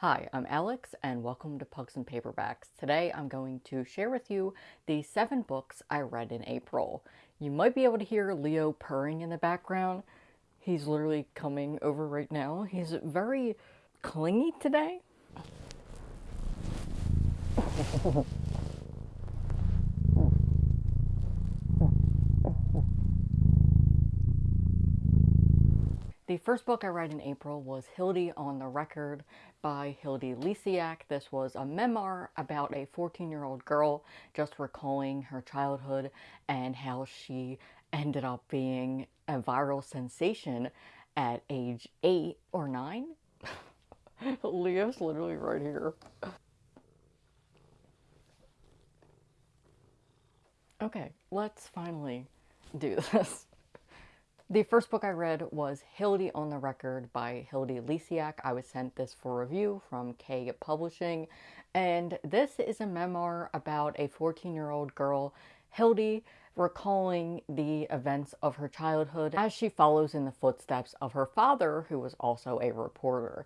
Hi, I'm Alex and welcome to Pugs and Paperbacks. Today I'm going to share with you the seven books I read in April. You might be able to hear Leo purring in the background. He's literally coming over right now. He's very clingy today. The first book I read in April was Hilde on the Record by Hilde Lysiak. This was a memoir about a 14-year-old girl just recalling her childhood and how she ended up being a viral sensation at age 8 or 9. Leo's literally right here. Okay, let's finally do this. The first book I read was Hilde on the Record by Hilde Lysiak. I was sent this for review from K Publishing, and this is a memoir about a 14-year-old girl, Hilde, recalling the events of her childhood as she follows in the footsteps of her father, who was also a reporter.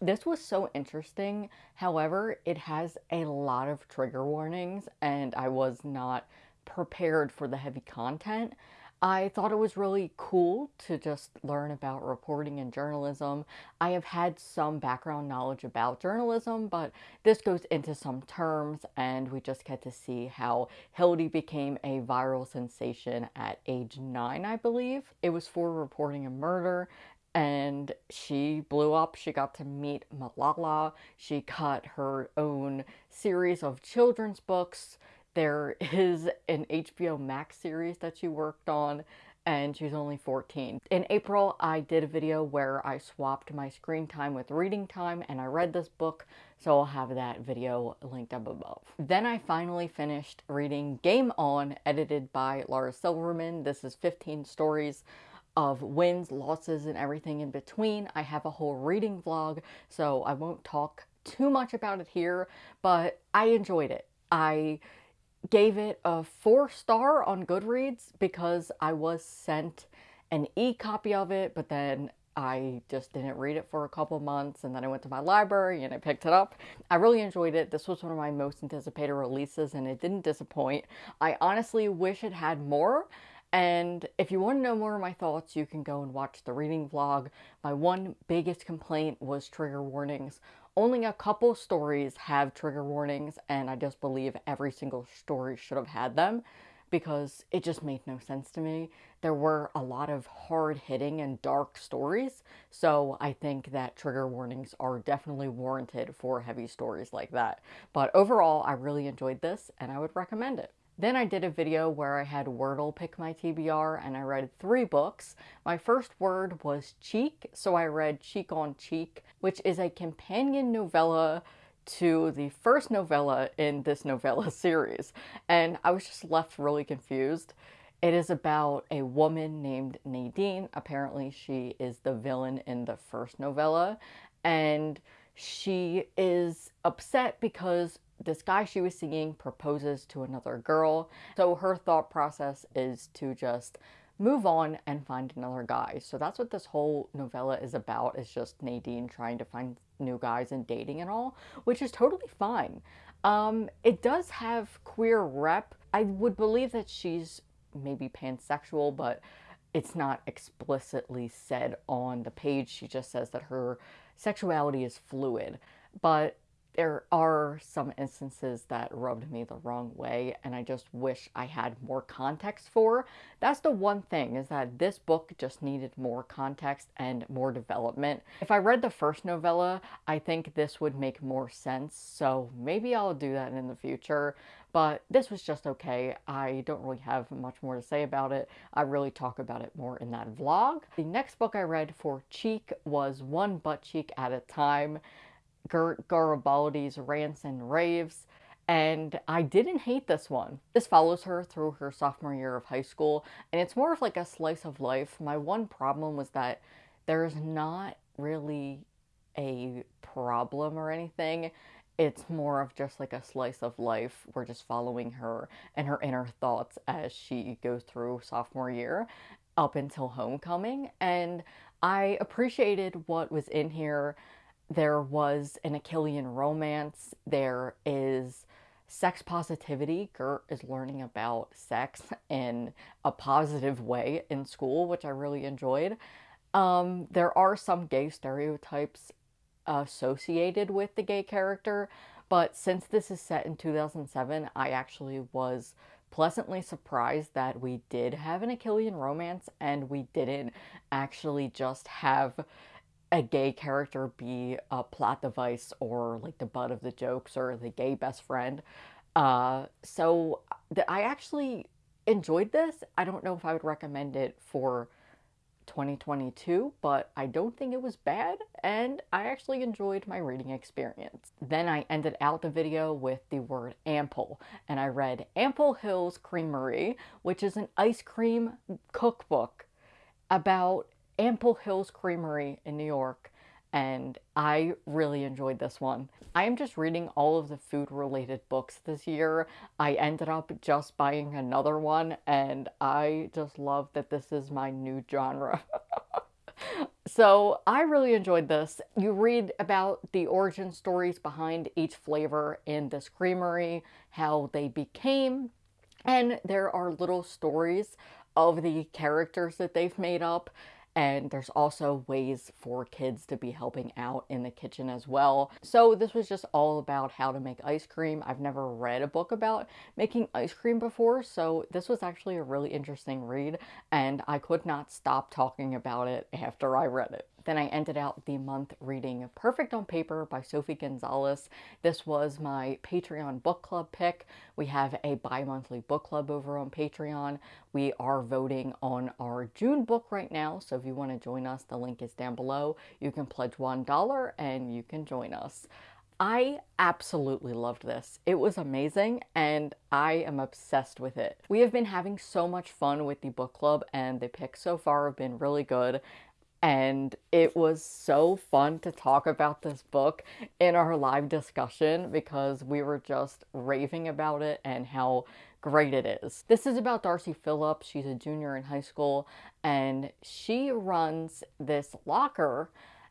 This was so interesting. However, it has a lot of trigger warnings, and I was not prepared for the heavy content. I thought it was really cool to just learn about reporting and journalism. I have had some background knowledge about journalism, but this goes into some terms and we just get to see how Hilde became a viral sensation at age 9, I believe. It was for reporting a murder and she blew up. She got to meet Malala. She got her own series of children's books there is an HBO Max series that she worked on and she's only 14. In April, I did a video where I swapped my screen time with reading time and I read this book, so I'll have that video linked up above. Then I finally finished reading Game On, edited by Laura Silverman. This is 15 stories of wins, losses, and everything in between. I have a whole reading vlog, so I won't talk too much about it here, but I enjoyed it. I gave it a four star on Goodreads because I was sent an e-copy of it, but then I just didn't read it for a couple months and then I went to my library and I picked it up. I really enjoyed it. This was one of my most anticipated releases and it didn't disappoint. I honestly wish it had more. And if you want to know more of my thoughts, you can go and watch the reading vlog. My one biggest complaint was trigger warnings. Only a couple stories have trigger warnings, and I just believe every single story should have had them because it just made no sense to me. There were a lot of hard hitting and dark stories, so I think that trigger warnings are definitely warranted for heavy stories like that. But overall, I really enjoyed this and I would recommend it. Then I did a video where I had Wordle pick my TBR and I read three books. My first word was cheek, so I read Cheek on Cheek, which is a companion novella to the first novella in this novella series. And I was just left really confused. It is about a woman named Nadine. Apparently she is the villain in the first novella. And she is upset because this guy she was seeing proposes to another girl. So her thought process is to just move on and find another guy. So that's what this whole novella is about, is just Nadine trying to find new guys and dating and all, which is totally fine. Um, it does have queer rep. I would believe that she's maybe pansexual, but it's not explicitly said on the page. She just says that her sexuality is fluid. But there are some instances that rubbed me the wrong way and I just wish I had more context for. That's the one thing is that this book just needed more context and more development. If I read the first novella, I think this would make more sense, so maybe I'll do that in the future. But this was just okay. I don't really have much more to say about it. I really talk about it more in that vlog. The next book I read for Cheek was One Butt Cheek at a Time. Gert Garibaldi's Rants and Raves, and I didn't hate this one. This follows her through her sophomore year of high school, and it's more of like a slice of life. My one problem was that there's not really a problem or anything. It's more of just like a slice of life. We're just following her and her inner thoughts as she goes through sophomore year up until homecoming. And I appreciated what was in here there was an Achillean romance. There is sex positivity. Gert is learning about sex in a positive way in school, which I really enjoyed. Um, there are some gay stereotypes associated with the gay character, but since this is set in 2007, I actually was pleasantly surprised that we did have an Achillean romance and we didn't actually just have a gay character be a plot device or like the butt of the jokes or the gay best friend. Uh, so th- I actually enjoyed this. I don't know if I would recommend it for 2022, but I don't think it was bad, and I actually enjoyed my reading experience. Then I ended out the video with the word ample, and I read Ample Hills Creamery, which is an ice cream cookbook about Ample Hills Creamery in New York, and I really enjoyed this one. I am just reading all of the food related books this year. I ended up just buying another one, and I just love that this is my new genre. so I really enjoyed this. You read about the origin stories behind each flavor in this creamery, how they became, and there are little stories of the characters that they've made up and there's also ways for kids to be helping out in the kitchen as well. So this was just all about how to make ice cream. I've never read a book about making ice cream before, so this was actually a really interesting read and I could not stop talking about it after I read it. Then I ended out the month reading Perfect on Paper by Sophie Gonzales. This was my Patreon book club pick. We have a bi monthly book club over on Patreon. We are voting on our June book right now, so if you want to join us, the link is down below. You can pledge $1 and you can join us. I absolutely loved this. It was amazing and I am obsessed with it. We have been having so much fun with the book club and the picks so far have been really good and it was so fun to talk about this book in our live discussion because we were just raving about it and how great it is. This is about Darcy Phillips. She's a junior in high school and she runs this locker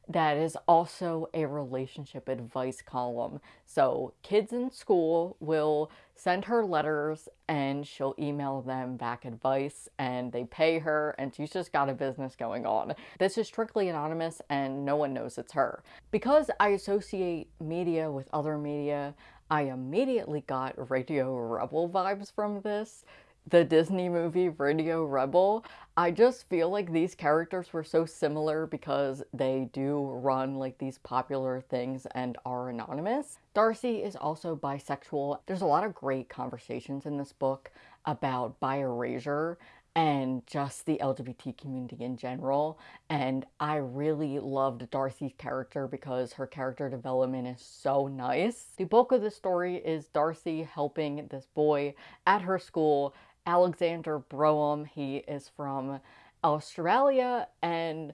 that is also a relationship advice column. So kids in school will send her letters and she'll email them back advice and they pay her and she's just got a business going on. This is strictly anonymous and no one knows it's her. Because I associate media with other media, I immediately got Radio Rebel vibes from this the Disney movie Radio Rebel, I just feel like these characters were so similar because they do run like these popular things and are anonymous. Darcy is also bisexual. There's a lot of great conversations in this book about bi erasure and just the LGBT community in general. And I really loved Darcy's character because her character development is so nice. The bulk of the story is Darcy helping this boy at her school Alexander Brougham. He is from Australia, and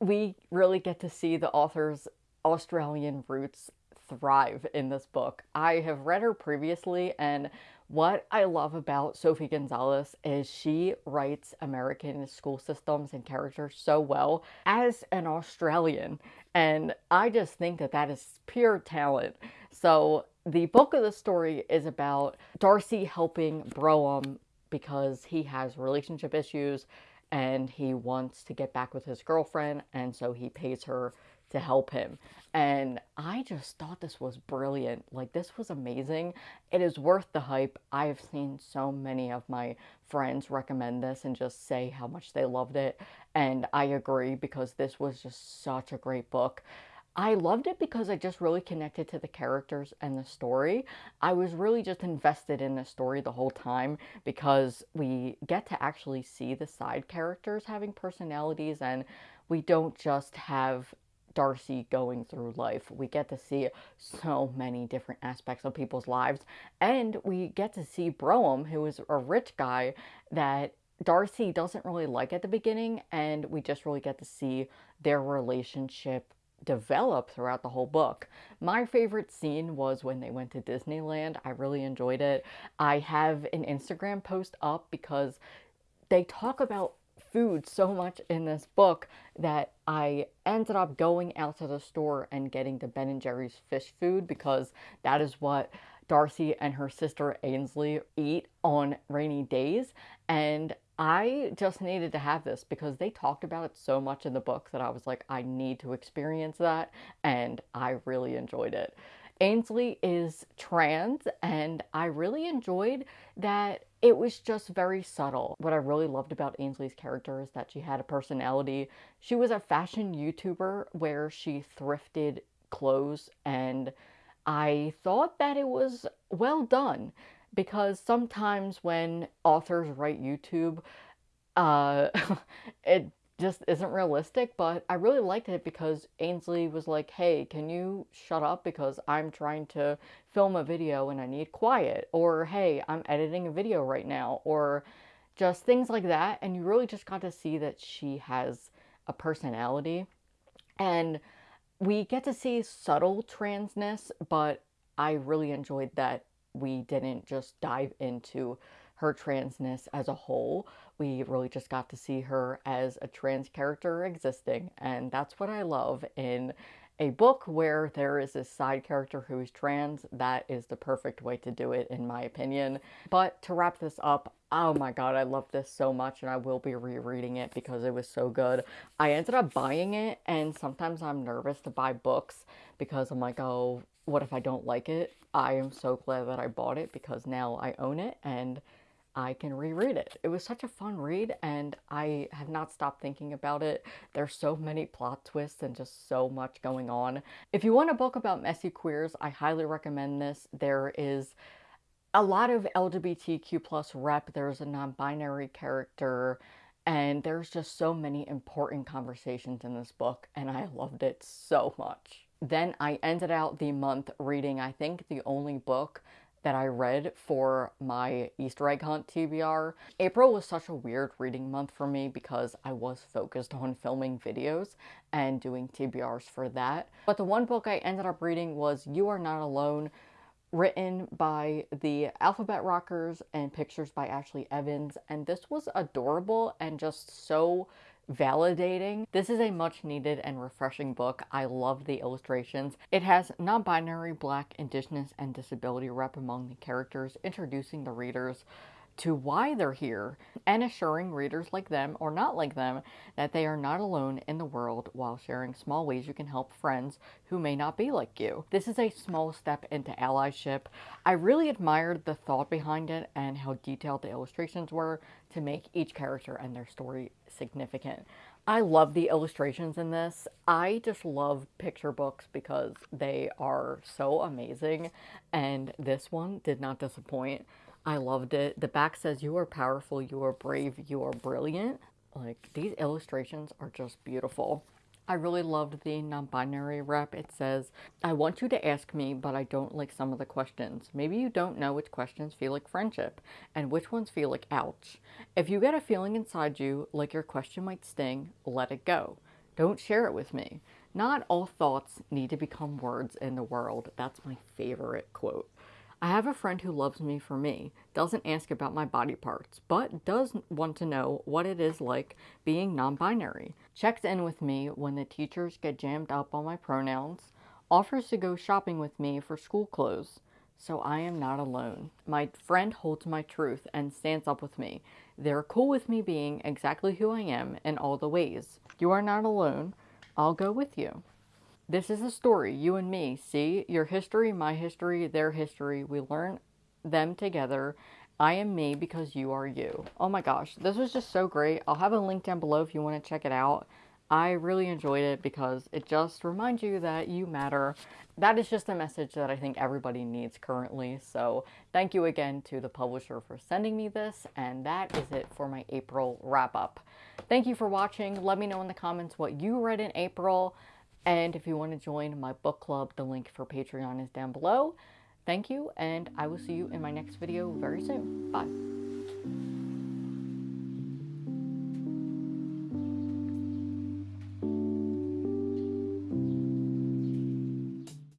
we really get to see the author's Australian roots thrive in this book. I have read her previously, and what I love about Sophie Gonzales is she writes American school systems and characters so well as an Australian. And I just think that that is pure talent. So the book of the story is about Darcy helping Brougham because he has relationship issues and he wants to get back with his girlfriend and so he pays her to help him. And I just thought this was brilliant. Like, this was amazing. It is worth the hype. I have seen so many of my friends recommend this and just say how much they loved it. And I agree because this was just such a great book. I loved it because I just really connected to the characters and the story. I was really just invested in the story the whole time because we get to actually see the side characters having personalities and we don't just have Darcy going through life. We get to see so many different aspects of people's lives and we get to see Brougham, who is a rich guy that Darcy doesn't really like at the beginning and we just really get to see their relationship develop throughout the whole book. My favorite scene was when they went to Disneyland. I really enjoyed it. I have an Instagram post up because they talk about food so much in this book that I ended up going out to the store and getting the Ben and Jerry's fish food because that is what Darcy and her sister Ainsley eat on rainy days. And I just needed to have this because they talked about it so much in the book that I was like, I need to experience that. And I really enjoyed it. Ainsley is trans, and I really enjoyed that it was just very subtle. What I really loved about Ainsley's character is that she had a personality. She was a fashion YouTuber where she thrifted clothes, and I thought that it was well done because sometimes when authors write YouTube, uh, it just isn't realistic, but I really liked it because Ainsley was like, hey, can you shut up because I'm trying to film a video and I need quiet? Or hey, I'm editing a video right now. Or just things like that. And you really just got to see that she has a personality. And we get to see subtle transness, but I really enjoyed that we didn't just dive into her transness as a whole. We really just got to see her as a trans character existing, and that's what I love in a book where there is a side character who is trans. That is the perfect way to do it, in my opinion. But to wrap this up, oh my god, I love this so much, and I will be rereading it because it was so good. I ended up buying it, and sometimes I'm nervous to buy books because I'm like, oh, what if I don't like it? I am so glad that I bought it because now I own it and I can reread it. It was such a fun read, and I have not stopped thinking about it. There's so many plot twists and just so much going on. If you want a book about messy queers, I highly recommend this. There is a lot of LGBTQ plus rep. There's a non-binary character, and there's just so many important conversations in this book, and I loved it so much. Then I ended out the month reading, I think, the only book that I read for my Easter egg hunt TBR. April was such a weird reading month for me because I was focused on filming videos and doing TBRs for that. But the one book I ended up reading was You Are Not Alone, written by the Alphabet Rockers and pictures by Ashley Evans. And this was adorable and just so validating. This is a much needed and refreshing book. I love the illustrations. It has non-binary, black, indigenous, and disability rep among the characters, introducing the readers to why they're here and assuring readers like them or not like them that they are not alone in the world while sharing small ways you can help friends who may not be like you. This is a small step into allyship. I really admired the thought behind it and how detailed the illustrations were to make each character and their story significant. I love the illustrations in this. I just love picture books because they are so amazing and this one did not disappoint. I loved it. The back says, You are powerful, you are brave, you are brilliant. Like, these illustrations are just beautiful. I really loved the non-binary rep. It says, I want you to ask me, but I don't like some of the questions. Maybe you don't know which questions feel like friendship and which ones feel like ouch. If you get a feeling inside you like your question might sting, let it go. Don't share it with me. Not all thoughts need to become words in the world. That's my favorite quote. I have a friend who loves me for me, doesn't ask about my body parts, but does want to know what it is like being non binary, checks in with me when the teachers get jammed up on my pronouns, offers to go shopping with me for school clothes. So I am not alone. My friend holds my truth and stands up with me. They're cool with me being exactly who I am in all the ways. You are not alone. I'll go with you. This is a story, you and me. See, your history, my history, their history. We learn them together. I am me because you are you. Oh my gosh, this was just so great. I'll have a link down below if you want to check it out. I really enjoyed it because it just reminds you that you matter. That is just a message that I think everybody needs currently. So thank you again to the publisher for sending me this. And that is it for my April wrap up. Thank you for watching. Let me know in the comments what you read in April. And if you want to join my book club, the link for Patreon is down below. Thank you, and I will see you in my next video very soon. Bye.